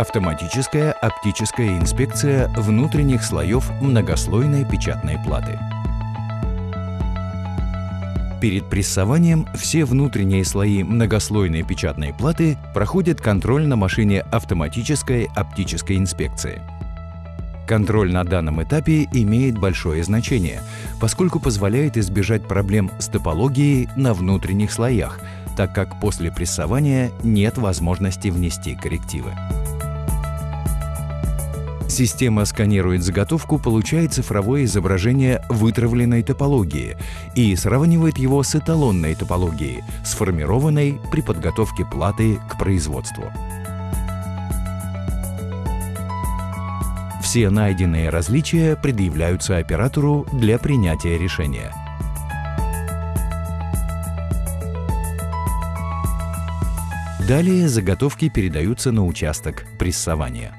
Автоматическая оптическая инспекция внутренних слоев многослойной печатной платы. Перед прессованием все внутренние слои многослойной печатной платы проходят контроль на машине автоматической оптической инспекции. Контроль на данном этапе имеет большое значение, поскольку позволяет избежать проблем с топологией на внутренних слоях, так как после прессования нет возможности внести коррективы. Система сканирует заготовку, получая цифровое изображение вытравленной топологии и сравнивает его с эталонной топологией, сформированной при подготовке платы к производству. Все найденные различия предъявляются оператору для принятия решения. Далее заготовки передаются на участок прессования.